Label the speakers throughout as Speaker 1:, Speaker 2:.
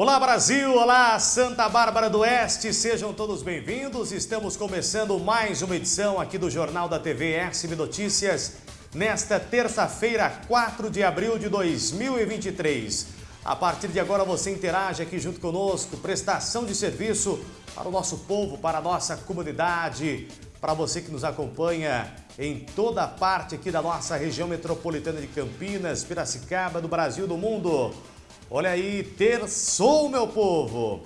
Speaker 1: Olá Brasil, olá Santa Bárbara do Oeste, sejam todos bem-vindos. Estamos começando mais uma edição aqui do Jornal da TV SB Notícias, nesta terça-feira, 4 de abril de 2023. A partir de agora você interage aqui junto conosco, prestação de serviço para o nosso povo, para a nossa comunidade, para você que nos acompanha em toda parte aqui da nossa região metropolitana de Campinas, Piracicaba, do Brasil, do mundo. Olha aí, terçou, meu povo!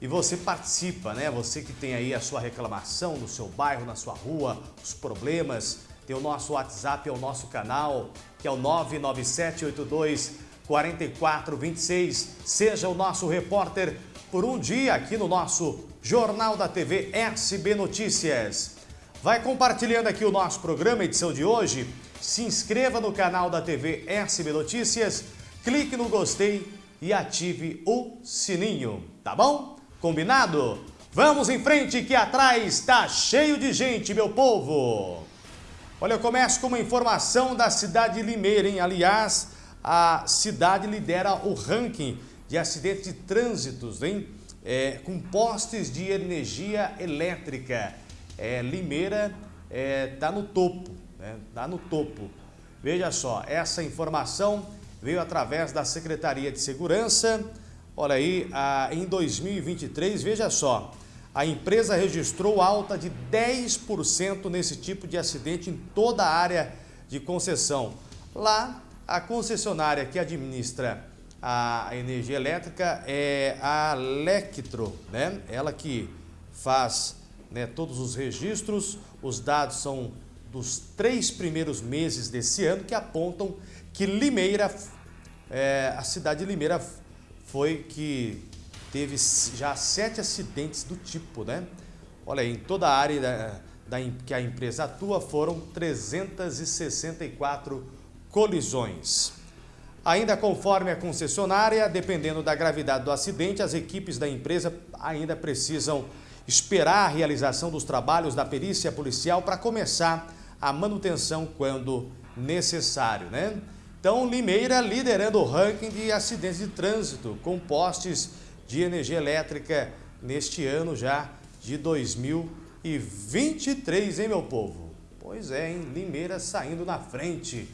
Speaker 1: E você participa, né? Você que tem aí a sua reclamação no seu bairro, na sua rua, os problemas, tem o nosso WhatsApp, é o nosso canal, que é o 99782 4426. Seja o nosso repórter por um dia aqui no nosso Jornal da TV SB Notícias. Vai compartilhando aqui o nosso programa, edição de hoje. Se inscreva no canal da TV SB Notícias, clique no gostei e ative o sininho, tá bom? Combinado? Vamos em frente que atrás está cheio de gente, meu povo! Olha, eu começo com uma informação da cidade de Limeira, hein? Aliás, a cidade lidera o ranking de acidentes de trânsitos, hein? É, com postes de energia elétrica. É, Limeira está é, tá no topo, né? Está no topo. Veja só, essa informação veio através da Secretaria de Segurança. Olha aí, em 2023, veja só, a empresa registrou alta de 10% nesse tipo de acidente em toda a área de concessão. Lá, a concessionária que administra a energia elétrica é a Lectro, né? Ela que faz né, todos os registros, os dados são dos três primeiros meses desse ano que apontam que Limeira é, a cidade de Limeira foi que teve já sete acidentes do tipo, né? Olha aí, em toda a área da, da, que a empresa atua foram 364 colisões. Ainda conforme a concessionária, dependendo da gravidade do acidente, as equipes da empresa ainda precisam esperar a realização dos trabalhos da perícia policial para começar a manutenção quando necessário, né? Então, Limeira liderando o ranking de acidentes de trânsito com postes de energia elétrica neste ano já de 2023, hein, meu povo? Pois é, hein? Limeira saindo na frente.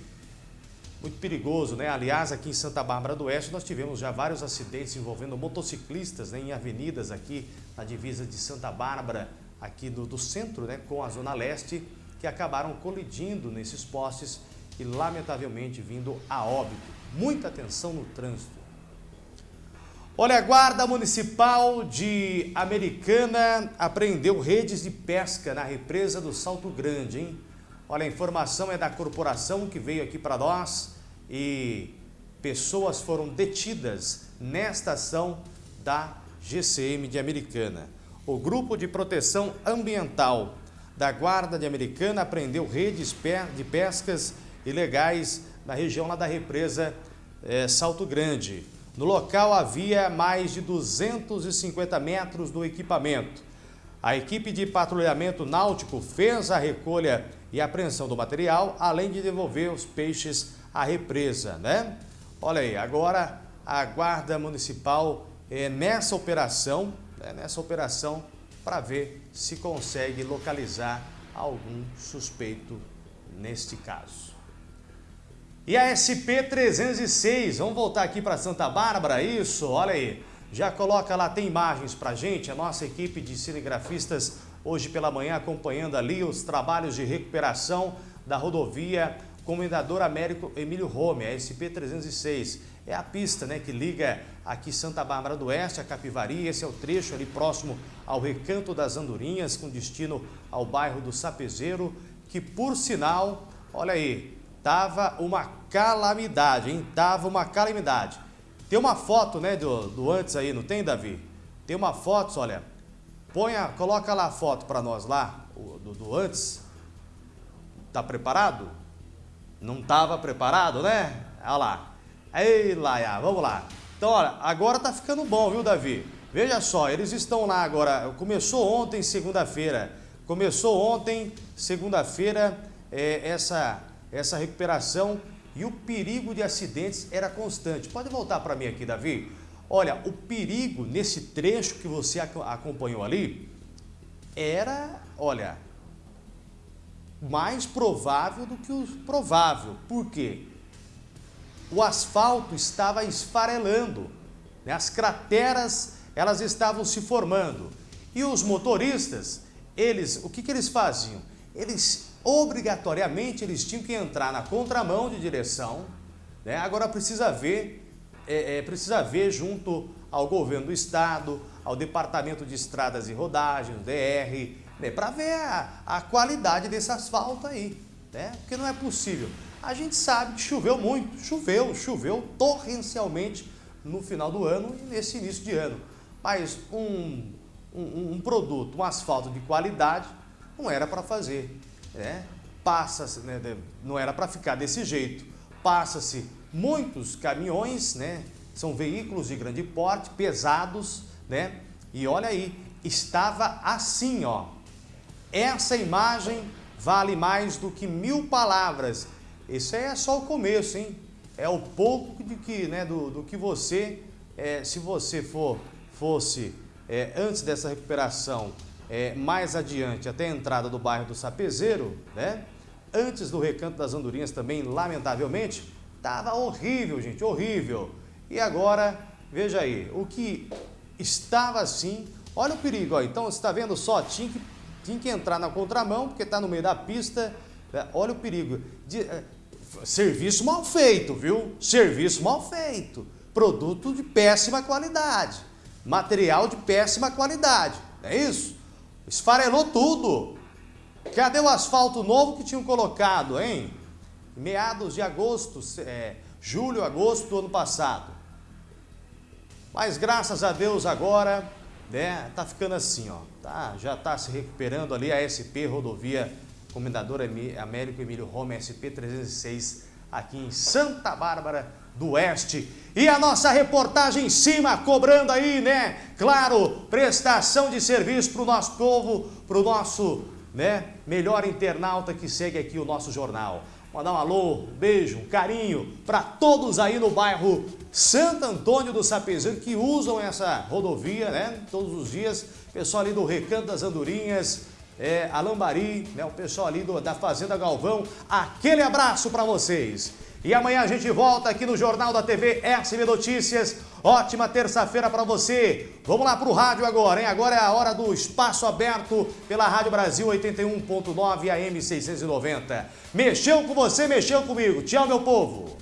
Speaker 1: Muito perigoso, né? Aliás, aqui em Santa Bárbara do Oeste nós tivemos já vários acidentes envolvendo motociclistas né? em avenidas aqui na divisa de Santa Bárbara, aqui do, do centro, né? com a Zona Leste, que acabaram colidindo nesses postes e lamentavelmente vindo a óbito. Muita atenção no trânsito. Olha, a Guarda Municipal de Americana apreendeu redes de pesca na represa do Salto Grande, hein? Olha, a informação é da corporação que veio aqui para nós e pessoas foram detidas nesta ação da GCM de Americana. O Grupo de Proteção Ambiental da Guarda de Americana apreendeu redes de pescas ilegais na região lá da represa é, Salto Grande. No local havia mais de 250 metros do equipamento. A equipe de patrulhamento náutico fez a recolha e apreensão do material, além de devolver os peixes à represa, né? Olha aí, agora a Guarda Municipal é nessa operação, né, nessa operação para ver se consegue localizar algum suspeito neste caso. E a SP306, vamos voltar aqui para Santa Bárbara, isso, olha aí. Já coloca lá, tem imagens para gente, a nossa equipe de cinegrafistas hoje pela manhã acompanhando ali os trabalhos de recuperação da rodovia Comendador Américo Emílio Rome, a SP306. É a pista né, que liga aqui Santa Bárbara do Oeste a Capivari, esse é o trecho ali próximo ao Recanto das Andorinhas, com destino ao bairro do Sapezeiro, que por sinal, olha aí, Tava uma calamidade, hein? Tava uma calamidade. Tem uma foto, né, do, do antes aí, não tem, Davi? Tem uma foto, olha. Põe a, coloca lá a foto para nós lá, do, do antes. Tá preparado? Não tava preparado, né? Olha lá. Ei, Laia, vamos lá. Então, olha, agora tá ficando bom, viu, Davi? Veja só, eles estão lá agora. Começou ontem, segunda-feira. Começou ontem, segunda-feira, é, essa essa recuperação e o perigo de acidentes era constante. Pode voltar para mim aqui, Davi? Olha, o perigo nesse trecho que você acompanhou ali era, olha, mais provável do que o provável. Por quê? O asfalto estava esfarelando, né? as crateras elas estavam se formando. E os motoristas, eles, o que, que eles faziam? Eles, obrigatoriamente, eles tinham que entrar na contramão de direção. Né? Agora precisa ver, é, é, precisa ver junto ao governo do estado, ao Departamento de Estradas e Rodagens, DR, né? para ver a, a qualidade desse asfalto aí. Né? Porque não é possível. A gente sabe que choveu muito, choveu, choveu torrencialmente no final do ano e nesse início de ano. Mas um, um, um produto, um asfalto de qualidade, não era para fazer. Né? Passa, né, não era para ficar desse jeito. Passa-se muitos caminhões, né? são veículos de grande porte, pesados, né? e olha aí, estava assim, ó. Essa imagem vale mais do que mil palavras. Isso é só o começo, hein? É o pouco de que, né, do, do que você, é, se você for fosse, é, antes dessa recuperação, é, mais adiante, até a entrada do bairro do Sapezeiro, né? Antes do Recanto das Andorinhas também, lamentavelmente, estava horrível, gente, horrível. E agora, veja aí, o que estava assim, olha o perigo, ó, então você está vendo só, tinha que, tinha que entrar na contramão, porque está no meio da pista, né? olha o perigo. De, é, serviço mal feito, viu? Serviço mal feito. Produto de péssima qualidade material de péssima qualidade, é isso? Esfarelou tudo. Cadê o asfalto novo que tinham colocado, hein? Meados de agosto, é, julho, agosto do ano passado. Mas graças a Deus agora, né, tá ficando assim, ó, tá, já tá se recuperando ali a SP Rodovia Comendador Américo Emílio Roma SP 306 aqui em Santa Bárbara do Oeste. E a nossa reportagem em cima, cobrando aí, né? Claro, prestação de serviço para o nosso povo, para o nosso né, melhor internauta que segue aqui o nosso jornal. Mandar um alô, um beijo, um carinho para todos aí no bairro Santo Antônio do Sapezeiro que usam essa rodovia, né? Todos os dias. Pessoal ali do Recanto das Andorinhas, é, Alambari, né? O pessoal ali do, da Fazenda Galvão. Aquele abraço para vocês. E amanhã a gente volta aqui no Jornal da TV SB Notícias. Ótima terça-feira para você. Vamos lá para o rádio agora, hein? Agora é a hora do espaço aberto pela Rádio Brasil 81.9 AM 690. Mexeu com você, mexeu comigo. Tchau, meu povo.